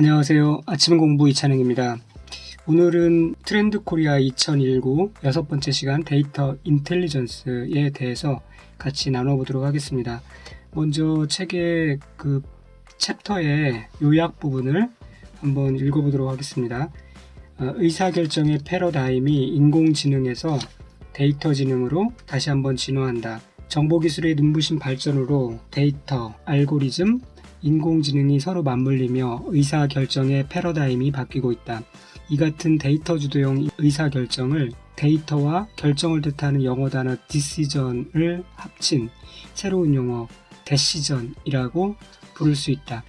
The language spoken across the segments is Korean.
안녕하세요. 아침 공부 이찬영입니다. 오늘은 트렌드 코리아 2019 여섯 번째 시간 data intelligence에 대해서 같이 나눠보도록 하겠습니다. 먼저 책의 그 챕터의 요약 부분을 한번 읽어보도록 하겠습니다. 어, 의사결정의 패러다임이 인공지능에서 데이터 지능으로 다시 한번 진화한다. 정보기술의 눈부신 발전으로 데이터, 알고리즘, 인공지능이 서로 맞물리며 의사결정의 패러다임이 바뀌고 있다. 이 같은 데이터 주도형 의사결정을 데이터와 결정을 뜻하는 영어 단어 decision을 합친 새로운 용어 decision이라고 부를 수 있다.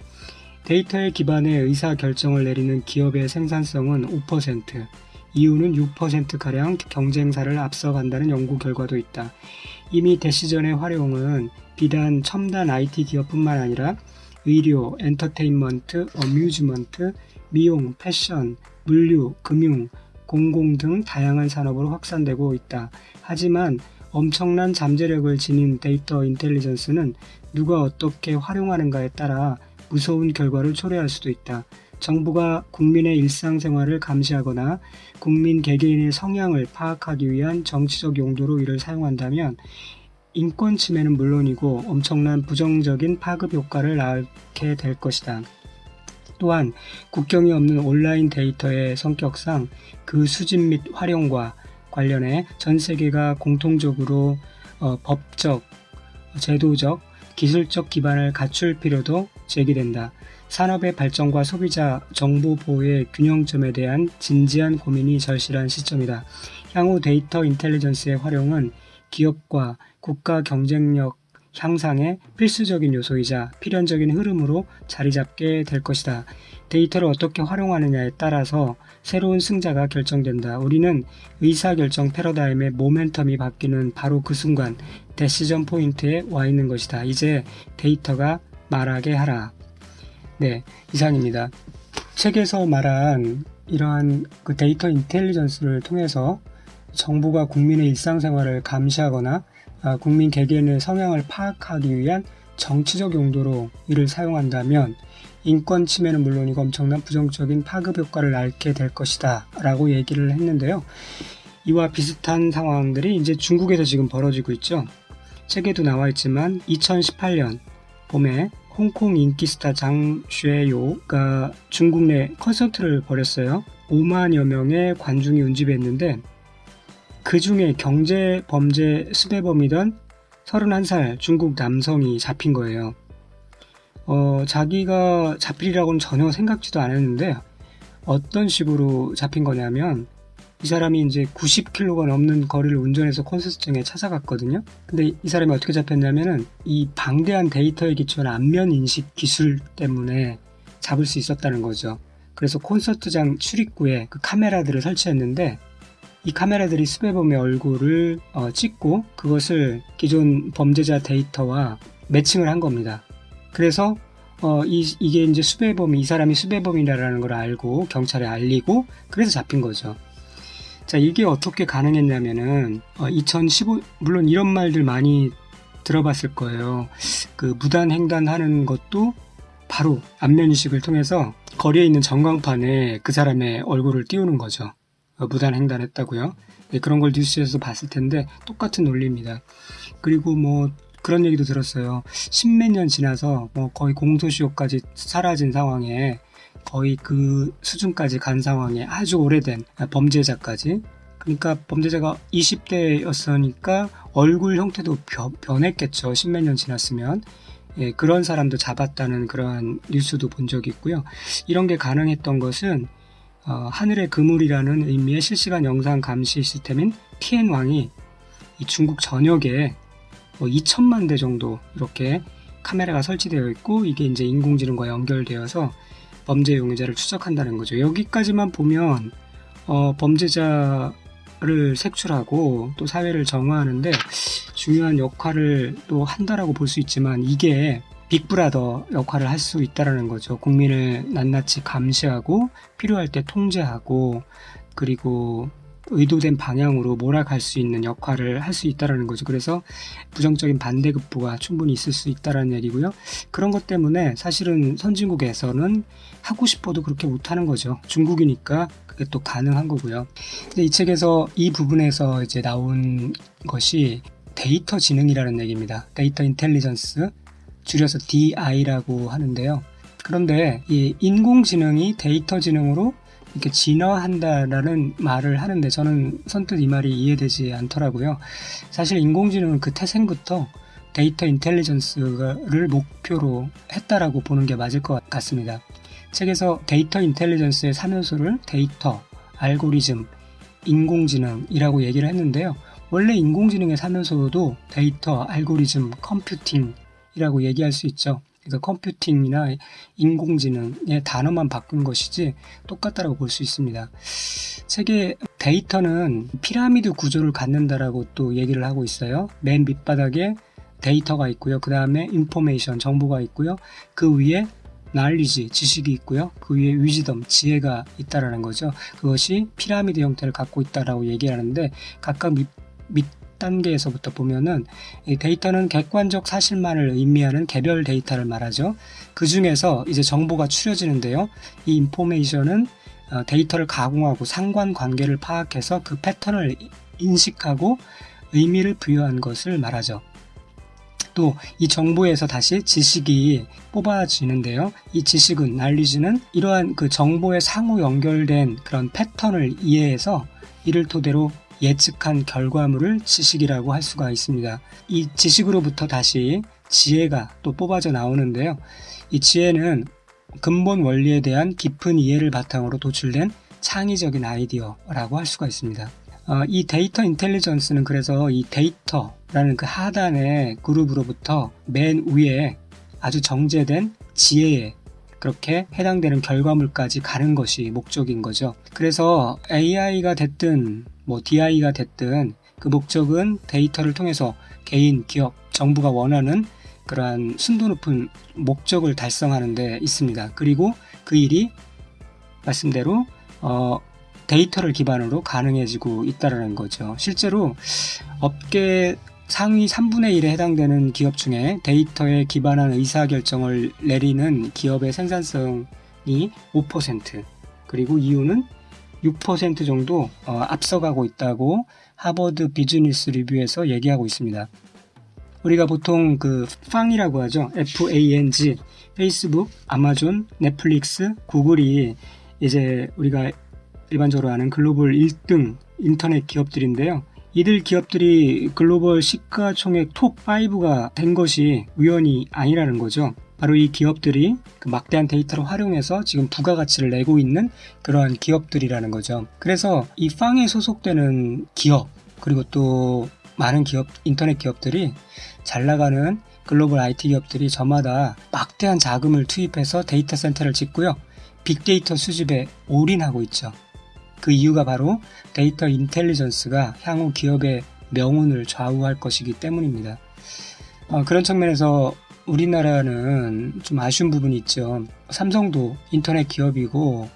데이터에 기반해 의사결정을 내리는 기업의 생산성은 5%, 이유는 6%가량 경쟁사를 앞서간다는 연구 결과도 있다. 이미 dacision의 활용은 비단 첨단 IT 기업뿐만 아니라 의료, 엔터테인먼트, amusement, 미용, 패션, 물류, 금융, 공공 등 다양한 산업으로 확산되고 있다. 하지만 엄청난 잠재력을 지닌 data intelligence는 누가 어떻게 활용하는가에 따라 무서운 결과를 초래할 수도 있다. 정부가 국민의 일상생활을 감시하거나 국민 개개인의 성향을 파악하기 위한 정치적 용도로 이를 사용한다면 인권 침해는 물론이고 엄청난 부정적인 파급 효과를 낳게 될 것이다. 또한 국경이 없는 온라인 데이터의 성격상 그 수집 및 활용과 관련해 전 세계가 공통적으로 어, 법적, 제도적, 기술적 기반을 갖출 필요도 제기된다. 산업의 발전과 소비자 정보 보호의 균형점에 대한 진지한 고민이 절실한 시점이다. 향후 data intelligence의 활용은 기업과 국가 경쟁력 향상의 필수적인 요소이자 필연적인 흐름으로 자리 잡게 될 것이다. 데이터를 어떻게 활용하느냐에 따라서 새로운 승자가 결정된다. 우리는 의사결정 패러다임의 모멘텀이 바뀌는 바로 그 순간 dacision point에 와 있는 것이다. 이제 데이터가 말하게 하라. 네, 이상입니다. 책에서 말한 이러한 그 데이터 인텔리전스를 통해서 정부가 국민의 일상생활을 감시하거나 아, 국민 개개인의 성향을 파악하기 위한 정치적 용도로 이를 사용한다면 인권 침해는 물론이고 엄청난 부정적인 파급 효과를 낳게 될 것이다 라고 얘기를 했는데요. 이와 비슷한 상황들이 이제 중국에서 지금 벌어지고 있죠. 책에도 나와 있지만 2018년 봄에 홍콩 인기 스타 장쉐요가 중국 내 콘서트를 벌였어요. 5만여 명의 관중이 운집했는데 그 중에 경제 범죄 수배범이던 31살 중국 남성이 잡힌 거예요. 어, 자기가 잡히리라고는 전혀 생각지도 않았는데 어떤 식으로 잡힌 거냐면 이 사람이 이제 90km가 넘는 거리를 운전해서 콘서트장에 찾아갔거든요. 근데 이 사람이 어떻게 잡혔냐면은 이 방대한 데이터에 기초한 안면 인식 기술 때문에 잡을 수 있었다는 거죠. 그래서 콘서트장 출입구에 그 카메라들을 설치했는데 이 카메라들이 수배범의 얼굴을 어, 찍고 그것을 기존 범죄자 데이터와 매칭을 한 겁니다. 그래서 어, 이, 이게 이제 수배범이 이 사람이 수배범이라는 걸 알고 경찰에 알리고 그래서 잡힌 거죠. 자 이게 어떻게 가능했냐면은 어, 2015 물론 이런 말들 많이 들어봤을 거예요. 그 무단 횡단하는 것도 바로 안면 인식을 통해서 거리에 있는 전광판에 그 사람의 얼굴을 띄우는 거죠. 어, 무단 횡단했다고요. 네, 그런 걸 뉴스에서 봤을 텐데 똑같은 논리입니다. 그리고 뭐 그런 얘기도 들었어요. 십몇 년 지나서 뭐 거의 공소시효까지 사라진 상황에 거의 그 수준까지 간 상황에 아주 오래된 범죄자까지 그러니까 범죄자가 20대였으니까 얼굴 형태도 변했겠죠. 십몇 년 지났으면 예, 그런 사람도 잡았다는 그러한 뉴스도 본 적이 있고요. 이런 게 가능했던 것은 어, 하늘의 그물이라는 의미의 실시간 영상 감시 시스템인 TN1이 이 중국 전역에 뭐 2천만 대 정도 이렇게 카메라가 설치되어 있고 이게 이제 인공지능과 연결되어서 범죄 용의자를 추적한다는 거죠. 여기까지만 보면 어, 범죄자를 색출하고 또 사회를 정화하는데 중요한 역할을 또 한다라고 볼 수 있지만 이게 빅브라더 역할을 할 수 있다라는 거죠. 국민을 낱낱이 감시하고 필요할 때 통제하고 그리고 의도된 방향으로 몰아갈 수 있는 역할을 할 수 있다라는 거죠. 그래서 부정적인 반대급부가 충분히 있을 수 있다라는 얘기고요. 그런 것 때문에 사실은 선진국에서는 하고 싶어도 그렇게 못하는 거죠. 중국이니까 그게 또 가능한 거고요. 근데 이 책에서 이 부분에서 이제 나온 것이 데이터 지능이라는 얘기입니다. data intelligence 줄여서 DI라고 하는데요. 그런데 이 인공지능이 데이터 지능으로 이렇게 진화한다라는 말을 하는데 저는 선뜻 이 말이 이해되지 않더라고요. 사실 인공지능은 그 태생부터 data intelligence를 목표로 했다라고 보는 게 맞을 것 같습니다. 책에서 data intelligence의 3요소를 데이터, 알고리즘, 인공지능이라고 얘기를 했는데요. 원래 인공지능의 3요소도 데이터, 알고리즘, computing 이라고 얘기할 수 있죠. 그래서 computing이나 인공지능의 단어만 바꾼 것이지 똑같다라고 볼 수 있습니다. 책의 데이터는 피라미드 구조를 갖는다라고 또 얘기를 하고 있어요. 맨 밑바닥에 데이터가 있고요. 그 다음에 information, 정보가 있고요. 그 위에 knowledge, 지식이 있고요. 그 위에 wisdom, 지혜가 있다라는 거죠. 그것이 피라미드 형태를 갖고 있다라고 얘기하는데 각각 밑, 밑 단계에서부터 보면은 데이터는 객관적 사실만을 의미하는 개별 데이터를 말하죠. 그 중에서 이제 정보가 추려지는데요. 이 인포메이션은 어, 데이터를 가공하고 상관관계를 파악해서 그 패턴을 인식하고 의미를 부여한 것을 말하죠. 또 이 정보에서 다시 지식이 뽑아지는데요. 이 지식은 날리지는 이러한 그 정보의 상호 연결된 그런 패턴을 이해해서 이를 토대로 예측한 결과물을 지식이라고 할 수가 있습니다. 이 지식으로부터 다시 지혜가 또 뽑아져 나오는데요. 이 지혜는 근본 원리에 대한 깊은 이해를 바탕으로 도출된 창의적인 아이디어라고 할 수가 있습니다. 어, 이 data intelligence는 그래서 이 데이터라는 그 하단의 그룹으로부터 맨 위에 아주 정제된 지혜에 그렇게 해당되는 결과물까지 가는 것이 목적인 거죠. 그래서 AI가 됐든 뭐 DI가 됐든 그 목적은 데이터를 통해서 개인, 기업, 정부가 원하는 그러한 순도 높은 목적을 달성하는 데 있습니다. 그리고 그 일이 말씀대로 어, 데이터를 기반으로 가능해지고 있다는 거죠. 실제로 업계 상위 3분의 1에 해당되는 기업 중에 데이터에 기반한 의사결정을 내리는 기업의 생산성이 5% 그리고 이유는 6% 정도 어, 앞서가고 있다고 하버드 비즈니스 리뷰에서 얘기하고 있습니다. 우리가 보통 그 팡이라고 하죠. FANG, 페이스북, 아마존, 넷플릭스, 구글이 이제 우리가 일반적으로 아는 글로벌 1등 인터넷 기업들인데요. 이들 기업들이 글로벌 시가총액 톱5가 된 것이 우연이 아니라는 거죠. 바로 이 기업들이 그 막대한 데이터를 활용해서 지금 부가가치를 내고 있는 그러한 기업들이라는 거죠. 그래서 이 FANG에 소속되는 기업, 그리고 또 많은 기업, 인터넷 기업들이 잘 나가는 글로벌 IT 기업들이 저마다 막대한 자금을 투입해서 데이터 센터를 짓고요. 빅데이터 수집에 올인하고 있죠. 그 이유가 바로 data intelligence가 향후 기업의 명운을 좌우할 것이기 때문입니다. 어, 그런 측면에서 우리나라는 좀 아쉬운 부분이 있죠. 삼성도 인터넷 기업이고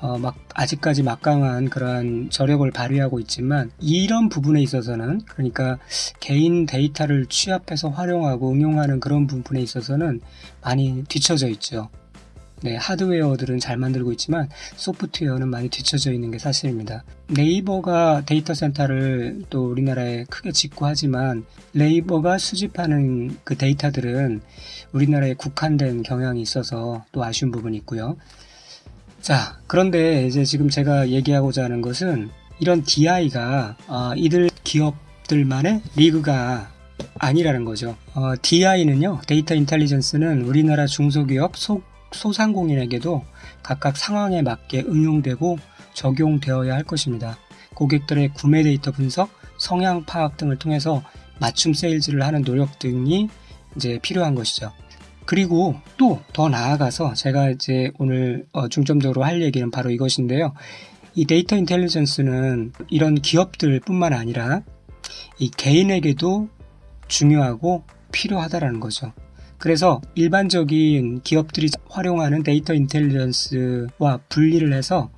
어, 막 아직까지 막강한 그러한 저력을 발휘하고 있지만 이런 부분에 있어서는 그러니까 개인 데이터를 취합해서 활용하고 응용하는 그런 부분에 있어서는 많이 뒤처져 있죠. 네, 하드웨어들은 잘 만들고 있지만 소프트웨어는 많이 뒤쳐져 있는 게 사실입니다. 네이버가 데이터 센터를 또 우리나라에 크게 짓고 하지만 네이버가 수집하는 그 데이터들은 우리나라에 국한된 경향이 있어서 또 아쉬운 부분이 있고요. 자, 그런데 이제 지금 제가 얘기하고자 하는 것은 이런 DI가 어, 이들 기업들만의 리그가 아니라는 거죠. 어, DI는요, data intelligence는 우리나라 중소기업 속 소상공인에게도 각각 상황에 맞게 응용되고 적용되어야 할 것입니다. 고객들의 구매 데이터 분석, 성향 파악 등을 통해서 맞춤 세일즈를 하는 노력 등이 이제 필요한 것이죠. 그리고 또 더 나아가서 제가 이제 오늘 어, 중점적으로 할 얘기는 바로 이것인데요. 이 data intelligence는 이런 기업들 뿐만 아니라 이 개인에게도 중요하고 필요하다라는 거죠. 그래서 일반적인 기업들이 활용하는 data intelligence와 분리를 해서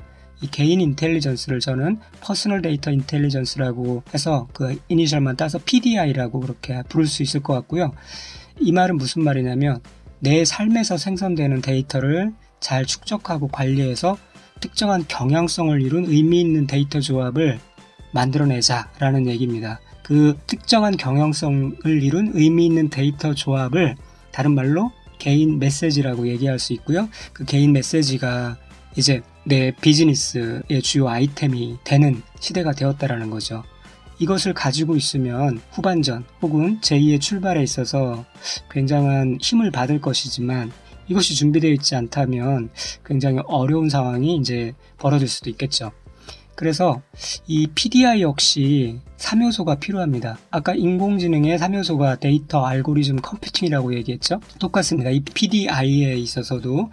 이 개인 intelligence를 저는 personal data intelligence라고 해서 그 이니셜만 따서 PDI라고 그렇게 부를 수 있을 것 같고요. 이 말은 무슨 말이냐면 내 삶에서 생성되는 데이터를 잘 축적하고 관리해서 특정한 경향성을 이룬 의미 있는 데이터 조합을 만들어내자라는 얘기입니다. 그 특정한 경향성을 이룬 의미 있는 데이터 조합을 다른 말로 개인 메시지라고 얘기할 수 있고요. 그 개인 메시지가 이제 내 비즈니스의 주요 아이템이 되는 시대가 되었다라는 거죠. 이것을 가지고 있으면 후반전 혹은 제2의 출발에 있어서 굉장한 힘을 받을 것이지만 이것이 준비되어 있지 않다면 굉장히 어려운 상황이 이제 벌어질 수도 있겠죠. 그래서 이 PDI 역시 3요소가 필요합니다. 아까 인공지능의 3요소가 데이터, 알고리즘, computing이라고 얘기했죠. 똑같습니다. 이 PDI에 있어서도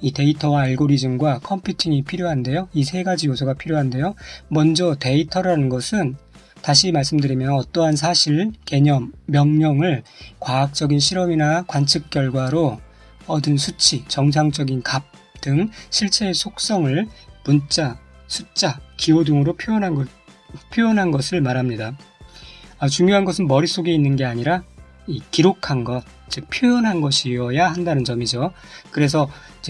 이 데이터와 알고리즘과 computing이 필요한데요. 이 세 가지 요소가 필요한데요. 먼저 데이터라는 것은 다시 말씀드리면 어떠한 사실, 개념, 명령을 과학적인 실험이나 관측 결과로 얻은 수치, 정상적인 값 등 실체의 속성을 문자, 숫자, 기호 등으로 표현한, 것, 표현한 것을 말합니다. 아, 중요한 것은 머릿속에 있는 게 아니라 기록한 것, 즉 표현한 것이어야 한다는 점이죠. 그래서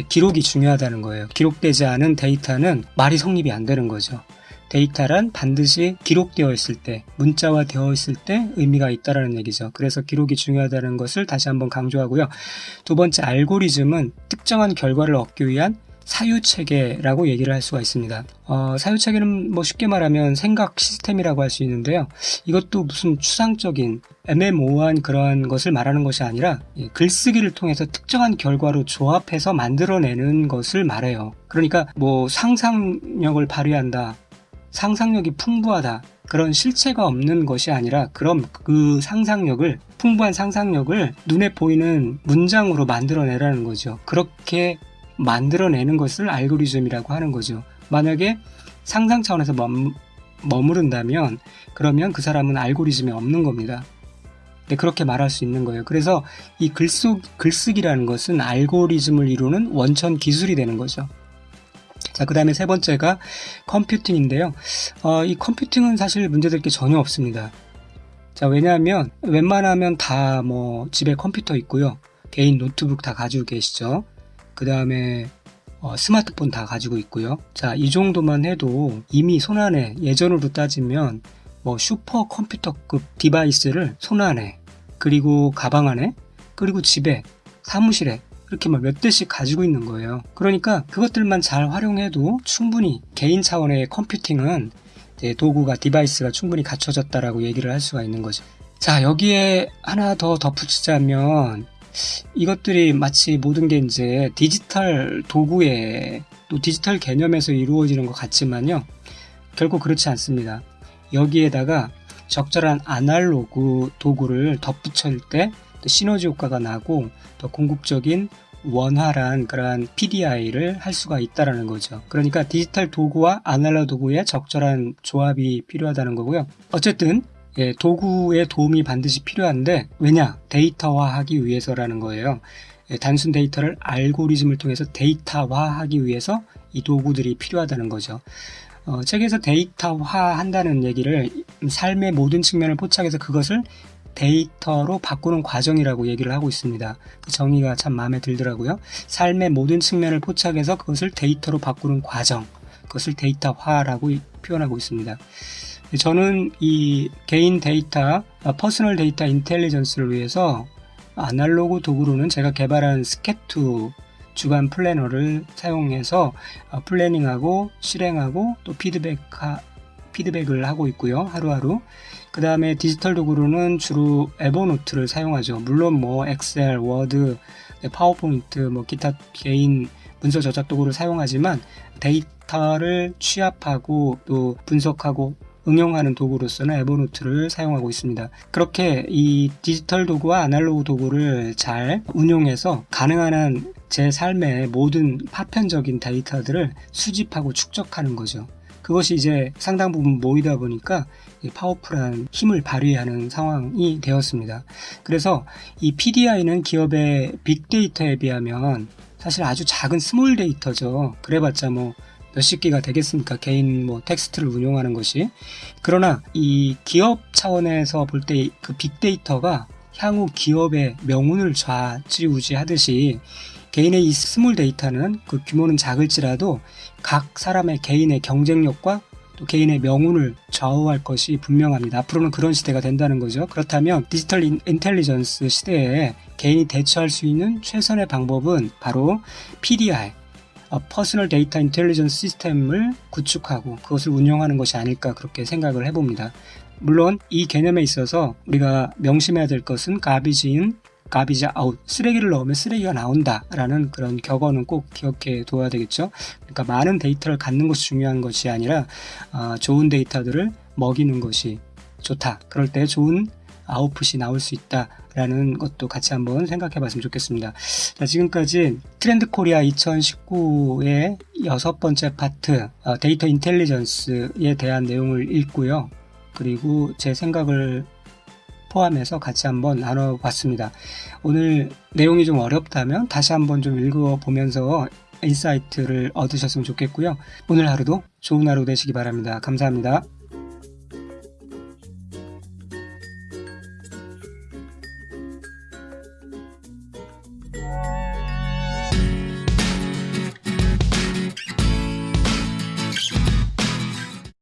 기록이 중요하다는 거예요. 기록되지 않은 데이터는 말이 성립이 안 되는 거죠. 데이터란 반드시 기록되어 있을 때, 문자화 되어 있을 때 의미가 있다라는 얘기죠. 그래서 기록이 중요하다는 것을 다시 한번 강조하고요. 두 번째 알고리즘은 특정한 결과를 얻기 위한 사유체계라고 얘기를 할 수가 있습니다. 어, 사유체계는 뭐 쉽게 말하면 생각 시스템이라고 할 수 있는데요. 이것도 무슨 추상적인 애매모호한 그런 것을 말하는 것이 아니라 글쓰기를 통해서 특정한 결과로 조합해서 만들어내는 것을 말해요. 그러니까 뭐 상상력을 발휘한다. 상상력이 풍부하다. 그런 실체가 없는 것이 아니라 그럼 그 상상력을 풍부한 상상력을 눈에 보이는 문장으로 만들어내라는 거죠. 그렇게 만들어내는 것을 알고리즘이라고 하는 거죠. 만약에 상상 차원에서 멈, 머무른다면 그러면 그 사람은 알고리즘이 없는 겁니다. 네, 그렇게 말할 수 있는 거예요. 그래서 이 글쓰, 글쓰기라는 것은 알고리즘을 이루는 원천 기술이 되는 거죠. 자, 그 다음에 세 번째가 컴퓨팅인데요. 어, 이 컴퓨팅은 사실 문제될 게 전혀 없습니다. 자, 왜냐하면 웬만하면 다 뭐 집에 컴퓨터 있고요. 개인 노트북 다 가지고 계시죠. 그 다음에 어, 스마트폰 다 가지고 있고요. 자, 이 정도만 해도 이미 손안에 예전으로 따지면 뭐 슈퍼 컴퓨터급 device를 손안에 그리고 가방 안에 그리고 집에 사무실에 이렇게 몇 대씩 가지고 있는 거예요. 그러니까 그것들만 잘 활용해도 충분히 개인 차원의 computing은 도구가 device가 충분히 갖춰졌다라고 얘기를 할 수가 있는 거죠. 자 여기에 하나 더 덧붙이자면 이것들이 마치 모든 게 이제 디지털 도구의 또 디지털 개념에서 이루어지는 것 같지만요. 결국 그렇지 않습니다. 여기에다가 적절한 아날로그 도구를 덧붙일 때 시너지 효과가 나고 더 궁극적인 원활한 그러한 PDI를 할 수가 있다라는 거죠. 그러니까 디지털 도구와 아날로그 도구의 적절한 조합이 필요하다는 거고요. 어쨌든 예, 도구의 도움이 반드시 필요한데 왜냐 데이터화하기 위해서라는 거예요. 예, 단순 데이터를 알고리즘을 통해서 데이터화하기 위해서 이 도구들이 필요하다는 거죠. 어, 책에서 데이터화한다는 얘기를 삶의 모든 측면을 포착해서 그것을 데이터로 바꾸는 과정이라고 얘기를 하고 있습니다. 그 정의가 참 마음에 들더라고요. 삶의 모든 측면을 포착해서 그것을 데이터로 바꾸는 과정, 그것을 데이터화라고 표현하고 있습니다. 저는 이 개인 데이터, personal data intelligence를 위해서 아날로그 도구로는 제가 개발한 스케투 주간 플래너를 사용해서 어, planning하고 실행하고 또 피드백 피드백을 하고 있고요. 하루하루. 그 다음에 디지털 도구로는 주로 에버노트를 사용하죠. 물론 뭐 엑셀, 워드, 네, 파워포인트, 뭐 기타 개인 문서 저작 도구를 사용하지만 데이터를 취합하고 또 분석하고 응용하는 도구로서는 에버노트를 사용하고 있습니다. 그렇게 이 디지털 도구와 아날로그 도구를 잘 운용해서 가능한 한 제 삶의 모든 파편적인 데이터들을 수집하고 축적하는 거죠. 그것이 이제 상당 부분 모이다 보니까 powerful한 힘을 발휘하는 상황이 되었습니다. 그래서 이 PDI는 기업의 빅데이터에 비하면 사실 아주 작은 small 데이터죠. 그래봤자 뭐 몇십 개가 되겠습니까? 개인 뭐 텍스트를 운용하는 것이. 그러나 이 기업 차원에서 볼 때 그 빅데이터가 향후 기업의 명운을 좌지우지하듯이 개인의 이 small 데이터는 그 규모는 작을지라도 각 사람의 개인의 경쟁력과 또 개인의 명운을 좌우할 것이 분명합니다. 앞으로는 그런 시대가 된다는 거죠. 그렇다면 디지털 in- intelligence 시대에 개인이 대처할 수 있는 최선의 방법은 바로 PDI, personal data intelligence 시스템을 구축하고 그것을 운영하는 것이 아닐까 그렇게 생각을 해봅니다. 물론 이 개념에 있어서 우리가 명심해야 될 것은 in, garbage out. 쓰레기를 넣으면 쓰레기가 나온다라는 그런 격언은 꼭 기억해 둬야 되겠죠. 그러니까 많은 데이터를 갖는 것이 중요한 것이 아니라 아, 좋은 데이터들을 먹이는 것이 좋다. 그럴 때 좋은 아웃풋이 나올 수 있다 라는 것도 같이 한번 생각해 봤으면 좋겠습니다. 자, 지금까지 트렌드 코리아 2019의 여섯 번째 파트 어, data intelligence에 대한 내용을 읽고요. 그리고 제 생각을 포함해서 같이 한번 나눠봤습니다. 오늘 내용이 좀 어렵다면 다시 한번 좀 읽어보면서 인사이트를 얻으셨으면 좋겠고요. 오늘 하루도 좋은 하루 되시기 바랍니다. 감사합니다.